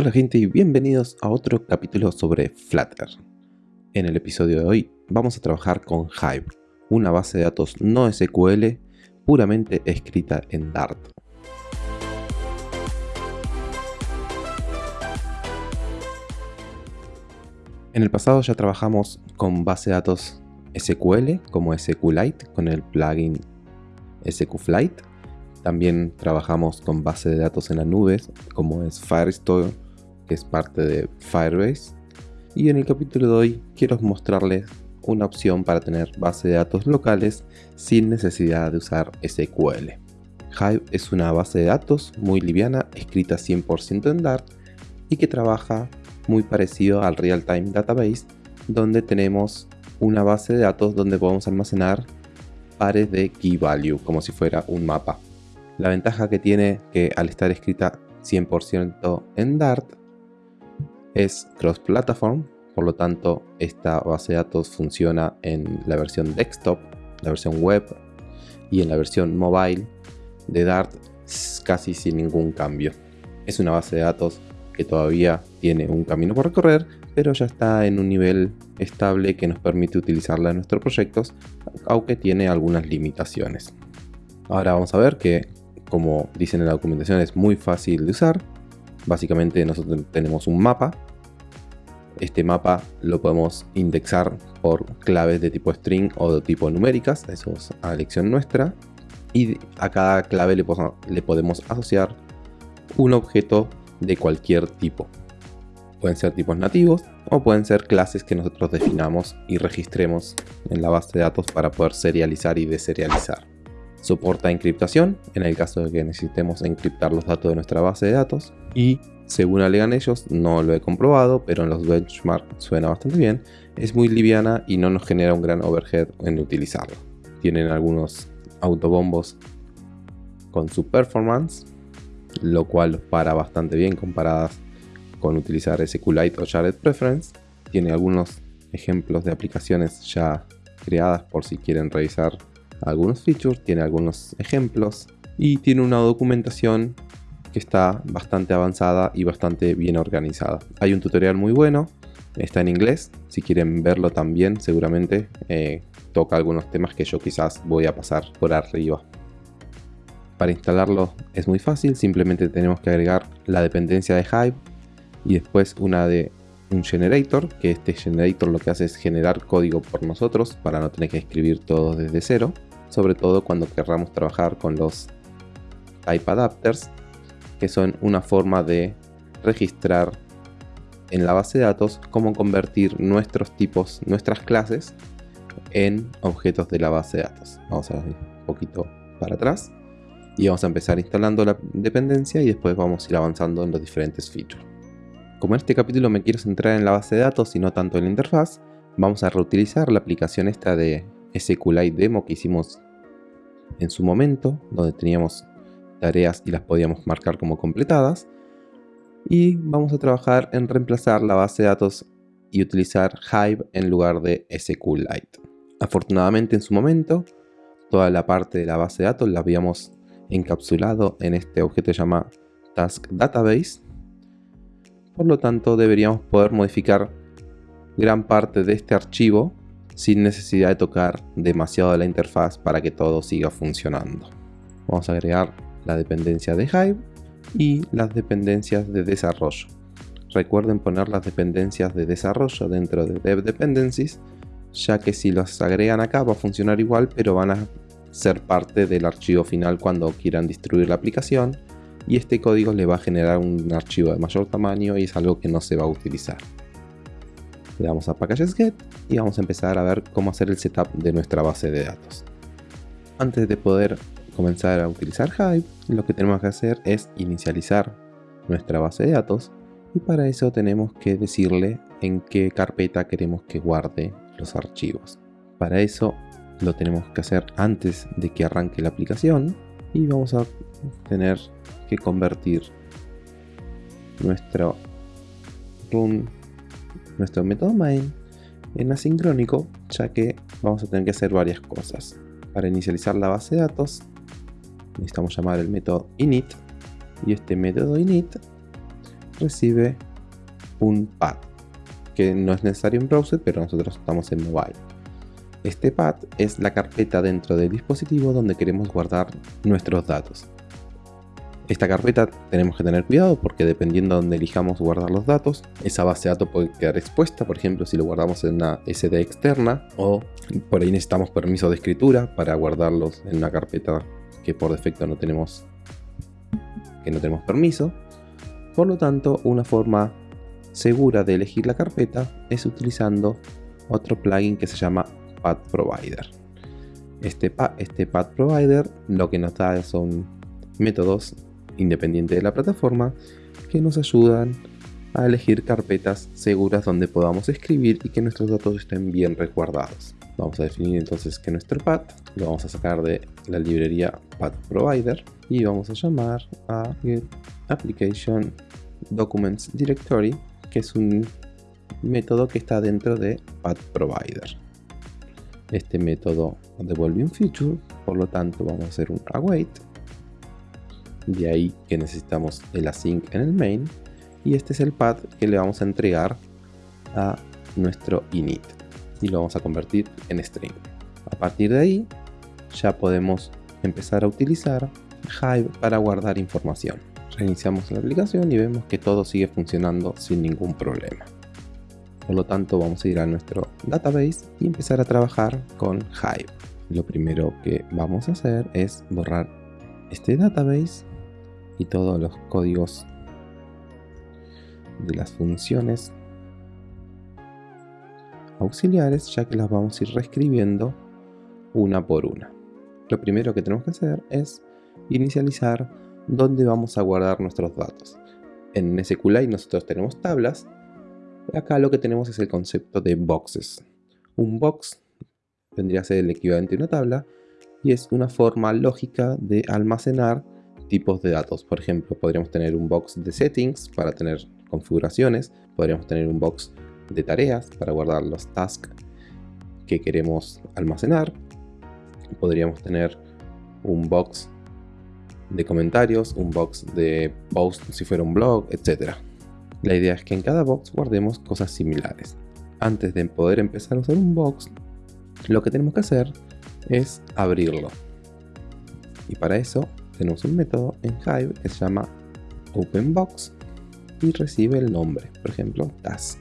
Hola gente y bienvenidos a otro capítulo sobre Flutter. En el episodio de hoy vamos a trabajar con Hive, una base de datos no SQL puramente escrita en Dart. En el pasado ya trabajamos con base de datos SQL como SQLite con el plugin SQFlight. También trabajamos con base de datos en la nube como es Firestore que es parte de Firebase. Y en el capítulo de hoy quiero mostrarles una opción para tener base de datos locales sin necesidad de usar SQL. Hive es una base de datos muy liviana, escrita 100% en Dart y que trabaja muy parecido al Real Time Database, donde tenemos una base de datos donde podemos almacenar pares de key value, como si fuera un mapa. La ventaja que tiene que al estar escrita 100% en Dart es cross-platform, por lo tanto esta base de datos funciona en la versión desktop, la versión web y en la versión mobile de Dart casi sin ningún cambio. Es una base de datos que todavía tiene un camino por recorrer, pero ya está en un nivel estable que nos permite utilizarla en nuestros proyectos, aunque tiene algunas limitaciones. Ahora vamos a ver que, como dicen en la documentación, es muy fácil de usar. Básicamente nosotros tenemos un mapa. Este mapa lo podemos indexar por claves de tipo string o de tipo numéricas, eso es a elección nuestra. Y a cada clave le, le podemos asociar un objeto de cualquier tipo. Pueden ser tipos nativos o pueden ser clases que nosotros definamos y registremos en la base de datos para poder serializar y deserializar. Soporta encriptación en el caso de que necesitemos encriptar los datos de nuestra base de datos y según alegan ellos, no lo he comprobado, pero en los benchmarks suena bastante bien, es muy liviana y no nos genera un gran overhead en utilizarlo. Tienen algunos autobombos con su performance lo cual para bastante bien comparadas con utilizar SQLite o Shared Preference. Tiene algunos ejemplos de aplicaciones ya creadas por si quieren revisar algunos features, tiene algunos ejemplos y tiene una documentación que está bastante avanzada y bastante bien organizada. Hay un tutorial muy bueno, está en inglés, si quieren verlo también seguramente eh, toca algunos temas que yo quizás voy a pasar por arriba. Para instalarlo es muy fácil, simplemente tenemos que agregar la dependencia de Hive y después una de un generator, que este generator lo que hace es generar código por nosotros para no tener que escribir todo desde cero, sobre todo cuando querramos trabajar con los type adapters, que son una forma de registrar en la base de datos cómo convertir nuestros tipos, nuestras clases en objetos de la base de datos. Vamos a ver un poquito para atrás y vamos a empezar instalando la dependencia y después vamos a ir avanzando en los diferentes features. Como en este capítulo me quiero centrar en la base de datos y no tanto en la interfaz, vamos a reutilizar la aplicación esta de SQLite Demo que hicimos en su momento, donde teníamos tareas y las podíamos marcar como completadas. Y vamos a trabajar en reemplazar la base de datos y utilizar Hive en lugar de SQLite. Afortunadamente en su momento, toda la parte de la base de datos la habíamos encapsulado en este objeto llamado Task Database. Por lo tanto, deberíamos poder modificar gran parte de este archivo sin necesidad de tocar demasiado la interfaz para que todo siga funcionando. Vamos a agregar la dependencia de Hive y las dependencias de desarrollo. Recuerden poner las dependencias de desarrollo dentro de Dev Dependencies, ya que si las agregan acá va a funcionar igual, pero van a ser parte del archivo final cuando quieran distribuir la aplicación y este código le va a generar un archivo de mayor tamaño y es algo que no se va a utilizar. Le damos a Packages Get y vamos a empezar a ver cómo hacer el setup de nuestra base de datos. Antes de poder comenzar a utilizar Hive, lo que tenemos que hacer es inicializar nuestra base de datos y para eso tenemos que decirle en qué carpeta queremos que guarde los archivos. Para eso lo tenemos que hacer antes de que arranque la aplicación y vamos a tener que convertir nuestro run nuestro método main en asincrónico ya que vamos a tener que hacer varias cosas para inicializar la base de datos necesitamos llamar el método init y este método init recibe un path que no es necesario en browser, pero nosotros estamos en mobile. Este path es la carpeta dentro del dispositivo donde queremos guardar nuestros datos. Esta carpeta tenemos que tener cuidado porque dependiendo de donde elijamos guardar los datos, esa base de datos puede quedar expuesta, por ejemplo si lo guardamos en una SD externa o por ahí necesitamos permiso de escritura para guardarlos en una carpeta que por defecto no tenemos que no tenemos permiso. Por lo tanto, una forma segura de elegir la carpeta es utilizando otro plugin que se llama Path Provider. Este, este Path Provider lo que nos da son métodos independientes de la plataforma que nos ayudan a elegir carpetas seguras donde podamos escribir y que nuestros datos estén bien resguardados. Vamos a definir entonces que nuestro path lo vamos a sacar de la librería Path Provider y vamos a llamar a Get Documents Directory que es un método que está dentro de Path Provider. Este método devuelve un feature, por lo tanto vamos a hacer un await. De ahí que necesitamos el async en el main. Y este es el path que le vamos a entregar a nuestro init. Y lo vamos a convertir en string. A partir de ahí ya podemos empezar a utilizar Hive para guardar información. Reiniciamos la aplicación y vemos que todo sigue funcionando sin ningún problema. Por lo tanto vamos a ir a nuestro database y empezar a trabajar con Hive. Lo primero que vamos a hacer es borrar este database y todos los códigos de las funciones auxiliares ya que las vamos a ir reescribiendo una por una. Lo primero que tenemos que hacer es inicializar dónde vamos a guardar nuestros datos. En SQLite nosotros tenemos tablas Acá lo que tenemos es el concepto de boxes. Un box vendría a ser el equivalente a una tabla y es una forma lógica de almacenar tipos de datos. Por ejemplo, podríamos tener un box de settings para tener configuraciones, podríamos tener un box de tareas para guardar los tasks que queremos almacenar, podríamos tener un box de comentarios, un box de post si fuera un blog, etc. La idea es que en cada box guardemos cosas similares. Antes de poder empezar a usar un box, lo que tenemos que hacer es abrirlo. Y para eso tenemos un método en Hive que se llama OpenBox y recibe el nombre, por ejemplo, task.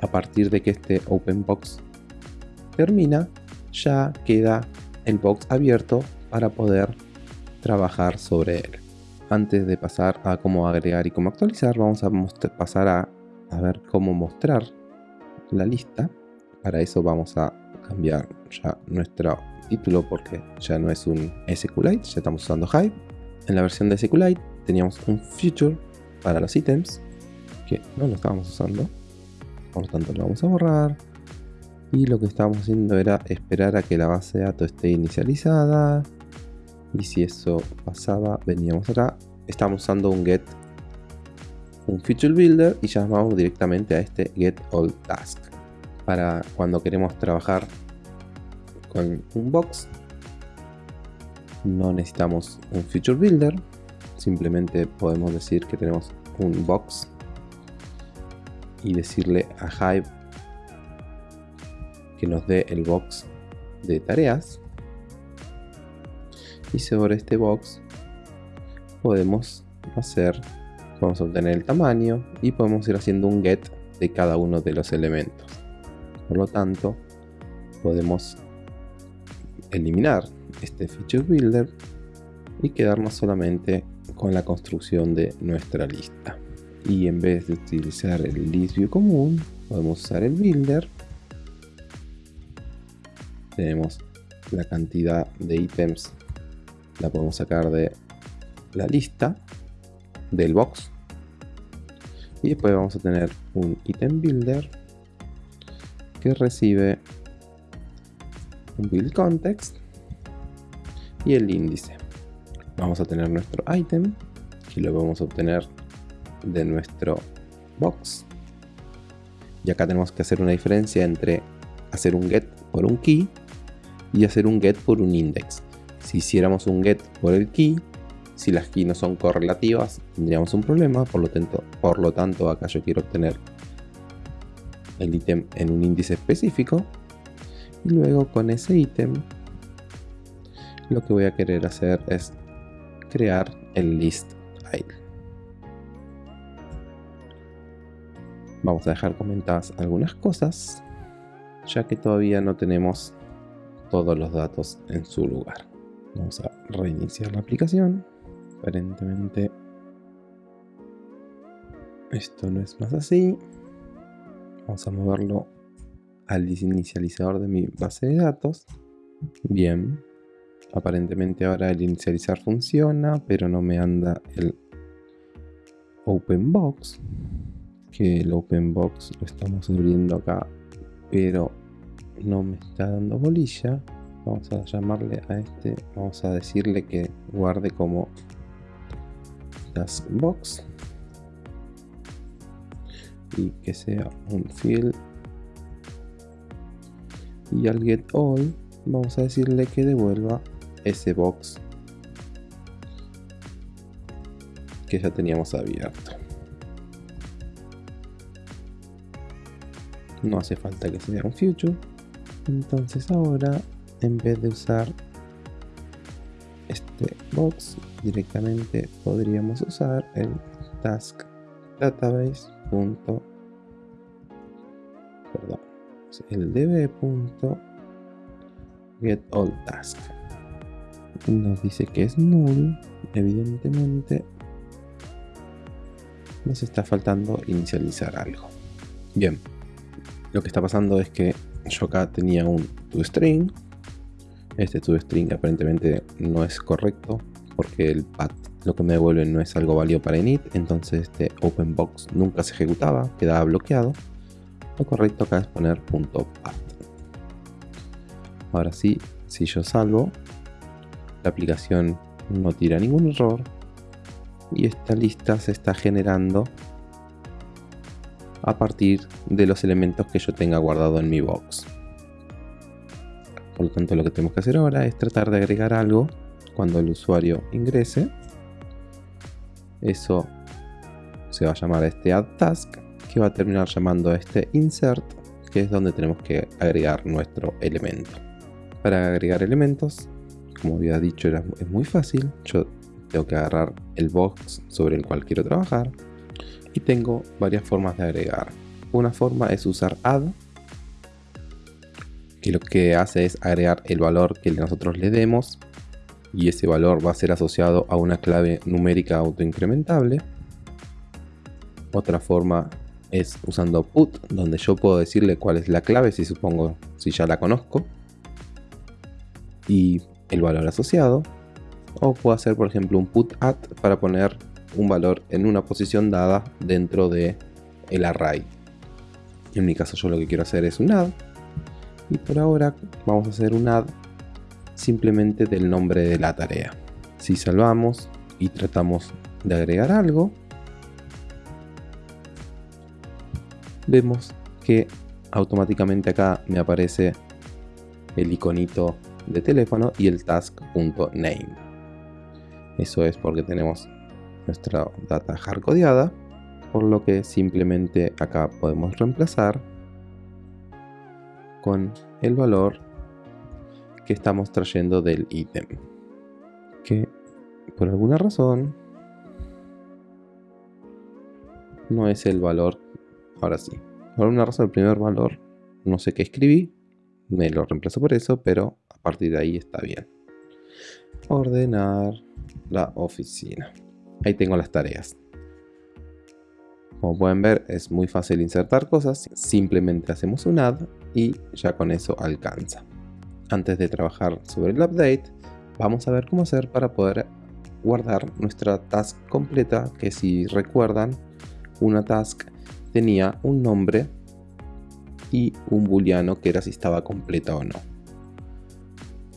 A partir de que este OpenBox termina, ya queda el box abierto para poder trabajar sobre él antes de pasar a cómo agregar y cómo actualizar, vamos a pasar a, ver cómo mostrar la lista. Para eso vamos a cambiar ya nuestro título porque ya no es un SQLite, ya estamos usando Hive. En la versión de SQLite teníamos un feature para los ítems que no lo estábamos usando, por tanto lo vamos a borrar. Y lo que estábamos haciendo era esperar a que la base de datos esté inicializada y si eso pasaba veníamos acá estamos usando un get un feature builder y llamamos directamente a este get all task para cuando queremos trabajar con un box. No necesitamos un feature builder. Simplemente podemos decir que tenemos un box y decirle a Hive que nos dé el box de tareas. Y sobre este box podemos hacer vamos a obtener el tamaño y podemos ir haciendo un get de cada uno de los elementos. Por lo tanto podemos eliminar este feature builder y quedarnos solamente con la construcción de nuestra lista. Y en vez de utilizar el list view común podemos usar el builder. Tenemos la cantidad de ítems la podemos sacar de la lista del box. Y después vamos a tener un item builder que recibe build context y el índice vamos a tener nuestro item que lo vamos a obtener de nuestro box y acá tenemos que hacer una diferencia entre hacer un get por un key y hacer un get por un index si hiciéramos un get por el key, Si las keys no son correlativas, tendríamos un problema. Por lo tanto, por lo tanto acá yo quiero obtener el ítem en un índice específico. Y luego con ese ítem, lo que voy a querer hacer es crear el list file. Vamos a dejar comentadas algunas cosas, ya que todavía no tenemos todos los datos en su lugar. Vamos a reiniciar la aplicación. Aparentemente esto no es más así. Vamos a moverlo al inicializador de mi base de datos. Bien. Aparentemente ahora el inicializar funciona, pero no me anda el OpenBox. Que el OpenBox lo estamos abriendo acá, pero no me está dando bolilla. Vamos a llamarle a este, vamos a decirle que guarde como taskbox y que sea un field y al get all vamos a decirle que devuelva ese box que ya teníamos abierto. No hace falta que sea un future. Entonces ahora en vez de usar este box directamente podríamos usar el task database punto perdón el db punto get all task. Nos dice que es null evidentemente nos está faltando inicializar algo. Bien lo que está pasando es que yo acá tenía un toString este toString aparentemente no es correcto porque el path lo que me devuelve no es algo válido para init entonces este openbox nunca se ejecutaba quedaba bloqueado lo correcto acá es poner .path ahora sí si yo salvo la aplicación no tira ningún error y esta lista se está generando a partir de los elementos que yo tenga guardado en mi box. Por lo tanto lo que tenemos que hacer ahora es tratar de agregar algo cuando el usuario ingrese. Eso se va a llamar este add task que va a terminar llamando a este insert que es donde tenemos que agregar nuestro elemento. Para agregar elementos como había dicho es muy fácil. Yo tengo que agarrar el box sobre el cual quiero trabajar y tengo varias formas de agregar. Una forma es usar add que lo que hace es agregar el valor que nosotros le demos y ese valor va a ser asociado a una clave numérica autoincrementable. Otra forma es usando put, donde yo puedo decirle cuál es la clave, si supongo, si ya la conozco, y el valor asociado. O puedo hacer, por ejemplo, un put at para poner un valor en una posición dada dentro de el array. En mi caso yo lo que quiero hacer es un add y por ahora vamos a hacer un add simplemente del nombre de la tarea. Si salvamos y tratamos de agregar algo, vemos que automáticamente acá me aparece el iconito de teléfono y el task.name. Eso es porque tenemos nuestra data hardcodeada, por lo que simplemente acá podemos reemplazar con el valor que estamos trayendo del ítem. Que por alguna razón no es el valor. Ahora sí. Por alguna razón el primer valor no sé qué escribí. Me lo reemplazo por eso, pero a partir de ahí está bien. Ordenar la oficina. Ahí tengo las tareas. Como pueden ver es muy fácil insertar cosas, simplemente hacemos un add y ya con eso alcanza. Antes de trabajar sobre el update, vamos a ver cómo hacer para poder guardar nuestra task completa, que si recuerdan, una task tenía un nombre y un booleano que era si estaba completa o no.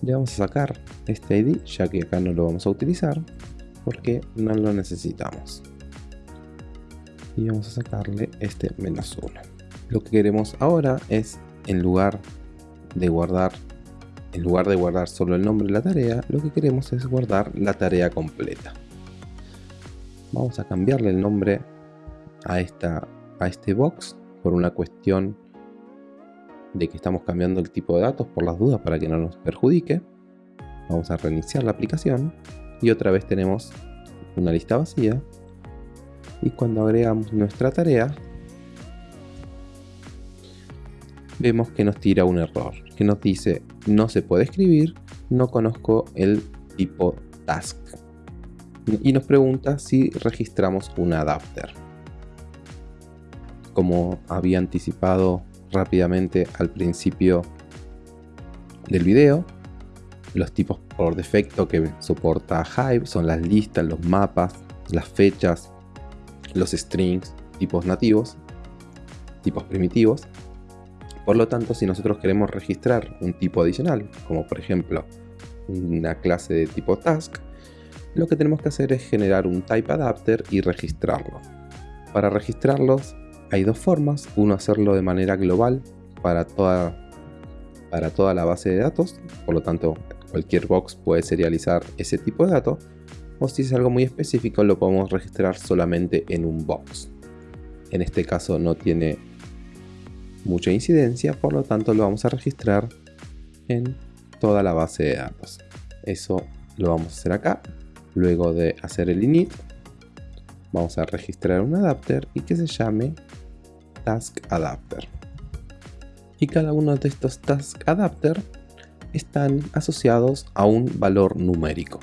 Le vamos a sacar este id, ya que acá no lo vamos a utilizar, porque no lo necesitamos. Y vamos a sacarle este menos 1 lo que queremos ahora es en lugar de guardar en lugar de guardar solo el nombre de la tarea lo que queremos es guardar la tarea completa. Vamos a cambiarle el nombre a, esta, a este box por una cuestión de que estamos cambiando el tipo de datos por las dudas para que no nos perjudique. Vamos a reiniciar la aplicación y otra vez tenemos una lista vacía. Y cuando agregamos nuestra tarea, vemos que nos tira un error, que nos dice no se puede escribir, no conozco el tipo task. Y nos pregunta si registramos un adapter. Como había anticipado rápidamente al principio del video, los tipos por defecto que soporta Hive son las listas, los mapas, las fechas, los strings, tipos nativos, tipos primitivos. Por lo tanto, si nosotros queremos registrar un tipo adicional, como por ejemplo una clase de tipo task, lo que tenemos que hacer es generar un type adapter y registrarlo. Para registrarlos hay dos formas, uno hacerlo de manera global para toda, para toda la base de datos, por lo tanto cualquier box puede serializar ese tipo de datos, o si es algo muy específico lo podemos registrar solamente en un box. En este caso no tiene mucha incidencia, por lo tanto lo vamos a registrar en toda la base de datos. Eso lo vamos a hacer acá. Luego de hacer el init, vamos a registrar un adapter y que se llame task adapter. Y cada uno de estos task adapter están asociados a un valor numérico.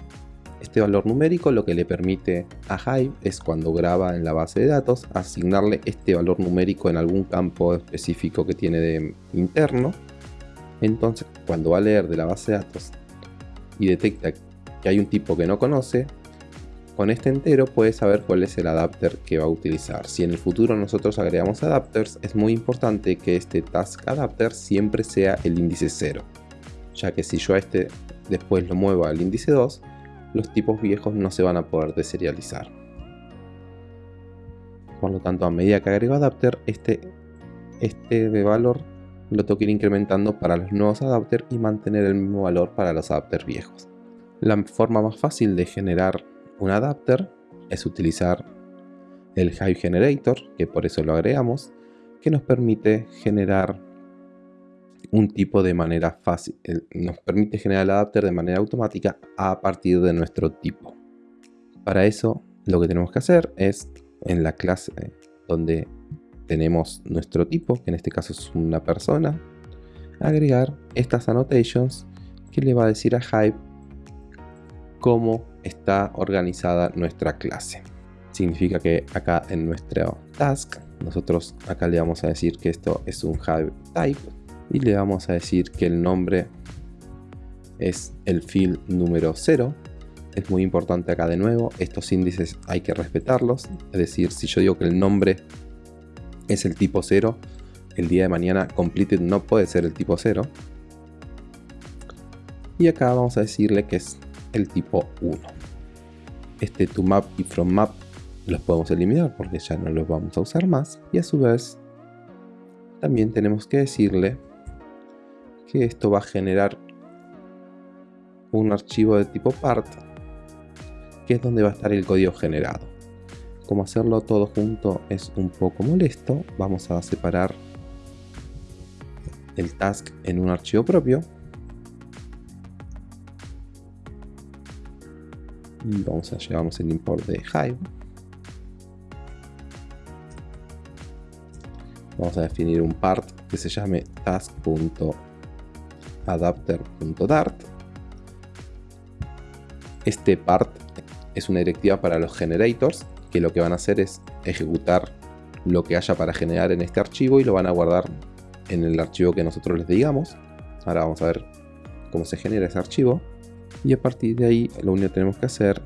Este valor numérico lo que le permite a Hive es cuando graba en la base de datos asignarle este valor numérico en algún campo específico que tiene de interno. Entonces cuando va a leer de la base de datos y detecta que hay un tipo que no conoce, con este entero puede saber cuál es el adapter que va a utilizar. Si en el futuro nosotros agregamos adapters, es muy importante que este task adapter siempre sea el índice 0, ya que si yo a este después lo muevo al índice 2, los tipos viejos no se van a poder deserializar. Por lo tanto, a medida que agrego adapter, este, este de valor lo tengo que ir incrementando para los nuevos adapters y mantener el mismo valor para los adapters viejos. La forma más fácil de generar un adapter es utilizar el Hive Generator, que por eso lo agregamos, que nos permite generar un tipo de manera fácil, nos permite generar el adapter de manera automática a partir de nuestro tipo. Para eso lo que tenemos que hacer es en la clase donde tenemos nuestro tipo, que en este caso es una persona, agregar estas annotations que le va a decir a Hive cómo está organizada nuestra clase. Significa que acá en nuestro task, nosotros acá le vamos a decir que esto es un Hive type y le vamos a decir que el nombre es el field número 0 es muy importante acá de nuevo estos índices hay que respetarlos. Es decir si yo digo que el nombre es el tipo 0 el día de mañana completed no puede ser el tipo 0 y acá vamos a decirle que es el tipo 1 este to map y from map los podemos eliminar porque ya no los vamos a usar más. Y a su vez también tenemos que decirle que esto va a generar un archivo de tipo part que es donde va a estar el código generado. Como hacerlo todo junto es un poco molesto vamos a separar el task en un archivo propio vamos a llevamos el import de Hive vamos a definir un part que se llame task.hive adapter.dart. Este part es una directiva para los generators que lo que van a hacer es ejecutar lo que haya para generar en este archivo y lo van a guardar en el archivo que nosotros les digamos. Ahora vamos a ver cómo se genera ese archivo y a partir de ahí lo único que tenemos que hacer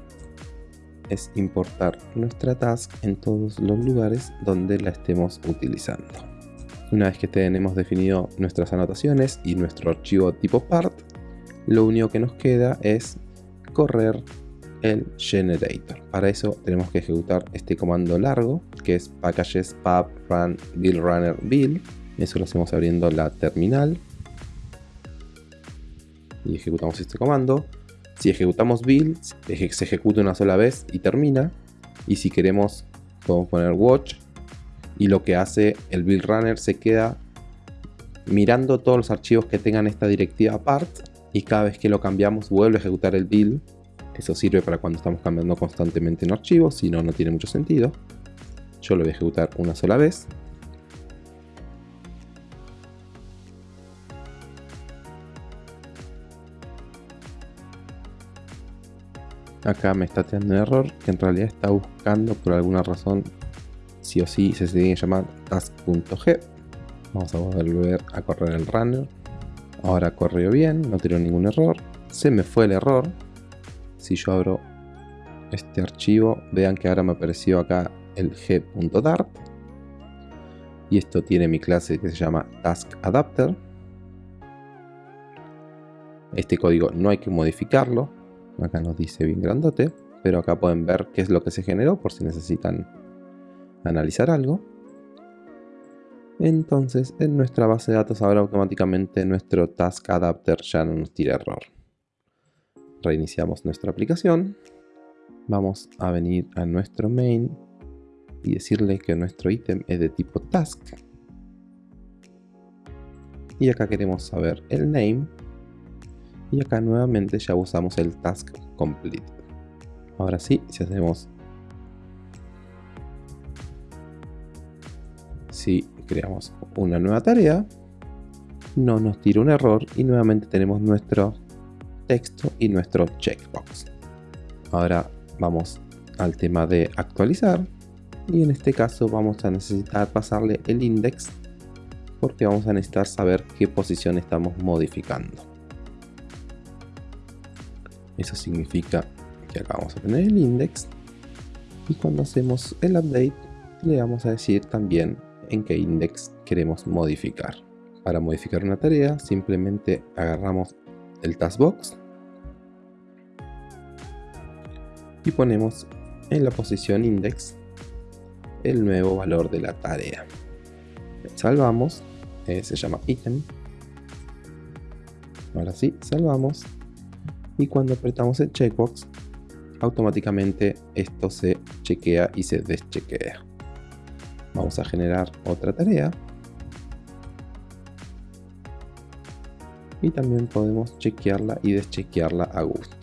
es importar nuestra task en todos los lugares donde la estemos utilizando. Una vez que tenemos definido nuestras anotaciones y nuestro archivo tipo part, lo único que nos queda es correr el generator. Para eso tenemos que ejecutar este comando largo que es packages pub run build runner build. Eso lo hacemos abriendo la terminal y ejecutamos este comando. Si ejecutamos build, se ejecuta una sola vez y termina. Y si queremos, podemos poner watch. Y lo que hace el build runner se queda mirando todos los archivos que tengan esta directiva apart. Y cada vez que lo cambiamos vuelve a ejecutar el build. Eso sirve para cuando estamos cambiando constantemente en archivos, si no, no tiene mucho sentido. Yo lo voy a ejecutar una sola vez. Acá me está teniendo un error que en realidad está buscando por alguna razón sí o sí se tiene que llamar task.g. Vamos a volver a correr el runner. Ahora corrió bien, no tiene ningún error. Se me fue el error. Si yo abro este archivo, vean que ahora me apareció acá el g.dart. Y esto tiene mi clase que se llama taskAdapter. Este código no hay que modificarlo, Acá nos dice bien grandote, pero acá pueden ver qué es lo que se generó por si necesitan analizar algo. Entonces en nuestra base de datos ahora automáticamente nuestro task adapter ya no nos tira error. Reiniciamos nuestra aplicación. Vamos a venir a nuestro main y decirle que nuestro ítem es de tipo task. Y acá queremos saber el name y acá nuevamente ya usamos el task complete. Ahora sí si hacemos si creamos una nueva tarea no nos tira un error y nuevamente tenemos nuestro texto y nuestro checkbox. Ahora vamos al tema de actualizar y en este caso vamos a necesitar pasarle el index porque vamos a necesitar saber qué posición estamos modificando eso significa que acá vamos a tener el index y cuando hacemos el update le vamos a decir también en qué index queremos modificar. Para modificar una tarea simplemente agarramos el taskbox y ponemos en la posición index el nuevo valor de la tarea. Salvamos, eh, se llama item. Ahora sí, salvamos y cuando apretamos el checkbox automáticamente esto se chequea y se deschequea. Vamos a generar otra tarea. Y también podemos chequearla y deschequearla a gusto.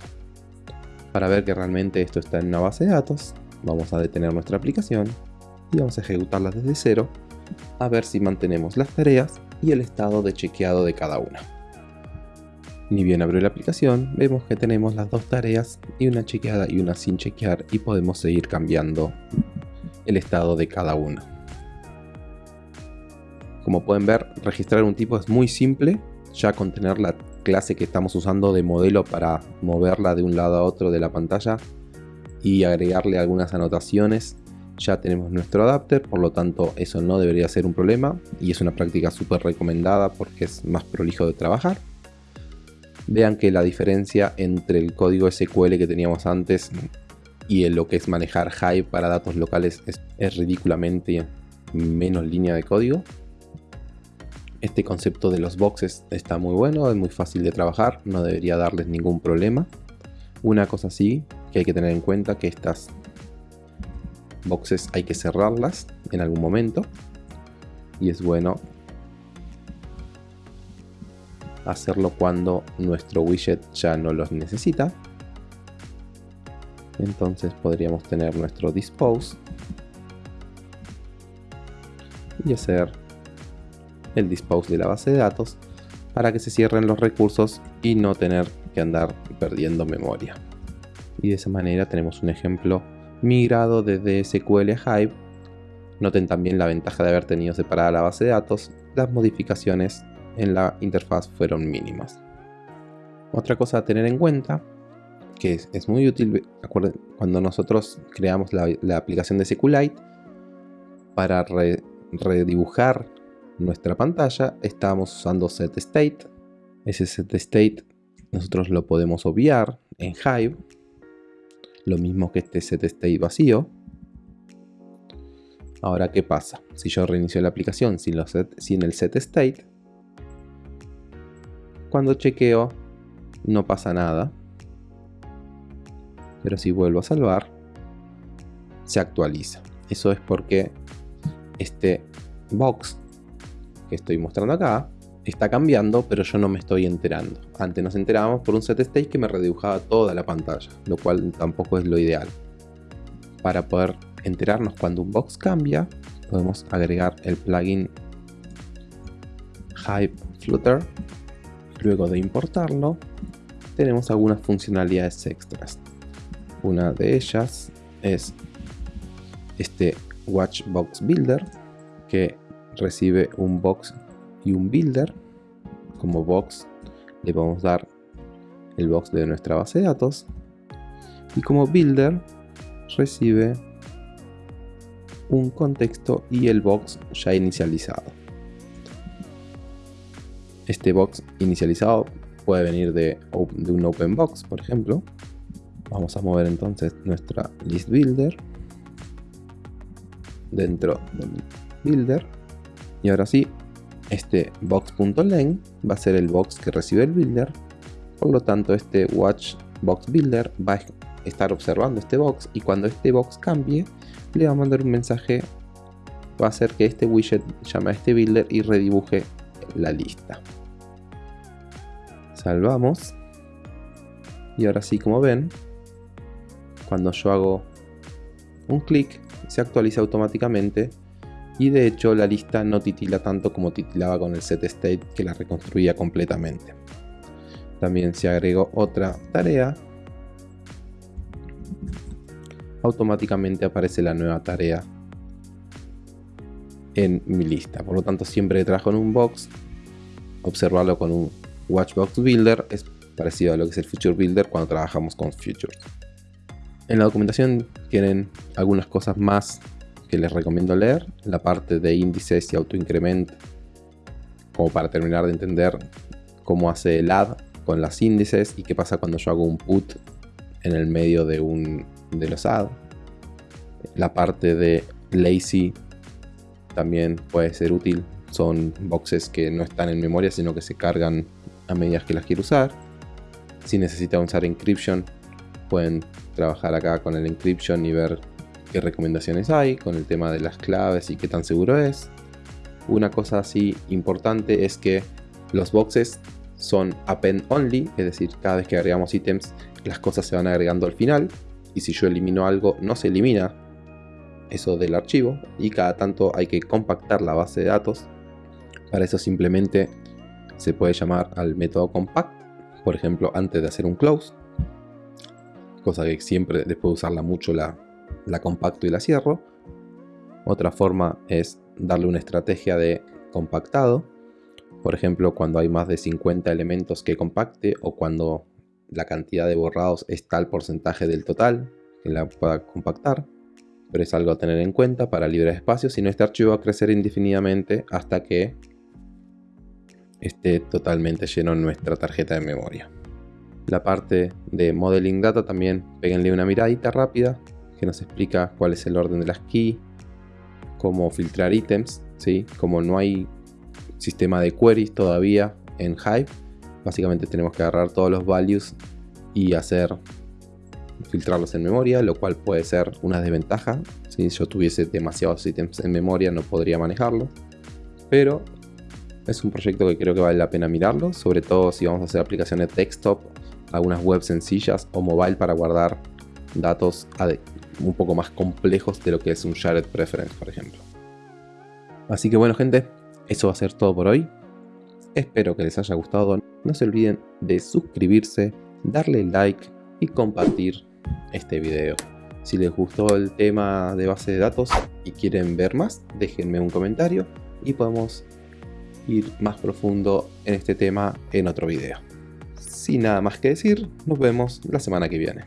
Para ver que realmente esto está en una base de datos vamos a detener nuestra aplicación y vamos a ejecutarla desde cero a ver si mantenemos las tareas y el estado de chequeado de cada una ni bien abrió la aplicación, vemos que tenemos las dos tareas y una chequeada y una sin chequear y podemos seguir cambiando el estado de cada una. Como pueden ver, registrar un tipo es muy simple, ya con tener la clase que estamos usando de modelo para moverla de un lado a otro de la pantalla y agregarle algunas anotaciones, ya tenemos nuestro adapter, por lo tanto eso no debería ser un problema y es una práctica súper recomendada porque es más prolijo de trabajar vean que la diferencia entre el código SQL que teníamos antes y lo que es manejar Hive para datos locales es, ridículamente menos línea de código. Este concepto de los boxes está muy bueno, es muy fácil de trabajar, no debería darles ningún problema. Una cosa sí que hay que tener en cuenta que estas boxes hay que cerrarlas en algún momento y es bueno hacerlo cuando nuestro widget ya no los necesita. Entonces podríamos tener nuestro dispose y hacer el dispose de la base de datos para que se cierren los recursos y no tener que andar perdiendo memoria. Y de esa manera tenemos un ejemplo migrado desde SQL a Hive. Noten también la ventaja de haber tenido separada la base de datos, las modificaciones en la interfaz fueron mínimas. Otra cosa a tener en cuenta, que es, muy útil, cuando nosotros creamos la, aplicación de SQLite, para redibujar nuestra pantalla, estamos usando setState. Ese setState nosotros lo podemos obviar en Hive, lo mismo que este setState vacío. Ahora, ¿qué pasa? Si yo reinicio la aplicación sin, los sin el setState, cuando chequeo no pasa nada. Pero si vuelvo a salvar, se actualiza. Eso es porque este box que estoy mostrando acá está cambiando, pero yo no me estoy enterando. Antes nos enterábamos por un set state que me redibujaba toda la pantalla, lo cual tampoco es lo ideal. Para poder enterarnos cuando un box cambia, podemos agregar el plugin Hype Flutter. Luego de importarlo, tenemos algunas funcionalidades extras. Una de ellas es este Watchbox Builder que recibe un box y un builder. Como box le a dar el box de nuestra base de datos. Y como builder recibe un contexto y el box ya inicializado. Este box inicializado puede venir de, un open box, por ejemplo. Vamos a mover entonces nuestra list builder dentro del builder. Y ahora sí, este box.len va a ser el box que recibe el builder. Por lo tanto, este watch box builder va a estar observando este box y cuando este box cambie, le va a mandar un mensaje. Va a hacer que este widget llame a este builder y redibuje la lista. Salvamos. Y ahora sí, como ven, cuando yo hago un clic, se actualiza automáticamente y de hecho la lista no titila tanto como titilaba con el set state que la reconstruía completamente. También se agregó otra tarea. Automáticamente aparece la nueva tarea en mi lista. Por lo tanto, siempre que trabajo en un box, observarlo con un Watchbox Builder es parecido a lo que es el Future Builder cuando trabajamos con Future. En la documentación tienen algunas cosas más que les recomiendo leer, la parte de índices y autoincrement, como para terminar de entender cómo hace el add con las índices y qué pasa cuando yo hago un put en el medio de, un, de los add. La parte de lazy también puede ser útil, son boxes que no están en memoria sino que se cargan a medida que las quiero usar. Si necesitan usar encryption pueden trabajar acá con el encryption y ver qué recomendaciones hay con el tema de las claves y qué tan seguro es. Una cosa así importante es que los boxes son append only, es decir, cada vez que agregamos ítems las cosas se van agregando al final y si yo elimino algo no se elimina eso del archivo y cada tanto hay que compactar la base de datos. Para eso simplemente se puede llamar al método compact, por ejemplo antes de hacer un close cosa que siempre después de usarla mucho la, la compacto y la cierro. Otra forma es darle una estrategia de compactado. Por ejemplo, cuando hay más de 50 elementos que compacte o cuando la cantidad de borrados es tal porcentaje del total que la pueda compactar. Pero es algo a tener en cuenta para libre espacio, si no este archivo va a crecer indefinidamente hasta que esté totalmente lleno en nuestra tarjeta de memoria la parte de Modeling Data también peguenle una miradita rápida que nos explica cuál es el orden de las keys, cómo filtrar ítems, ¿sí? como no hay sistema de queries todavía en Hive, básicamente tenemos que agarrar todos los values y hacer filtrarlos en memoria, lo cual puede ser una desventaja. Si yo tuviese demasiados ítems en memoria no podría manejarlo, pero es un proyecto que creo que vale la pena mirarlo, sobre todo si vamos a hacer aplicaciones desktop algunas webs sencillas o mobile para guardar datos un poco más complejos de lo que es un shared preference, por ejemplo. Así que bueno gente, eso va a ser todo por hoy. Espero que les haya gustado. No se olviden de suscribirse, darle like y compartir este video. Si les gustó el tema de base de datos y quieren ver más, déjenme un comentario y podemos ir más profundo en este tema en otro video sin nada más que decir, nos vemos la semana que viene.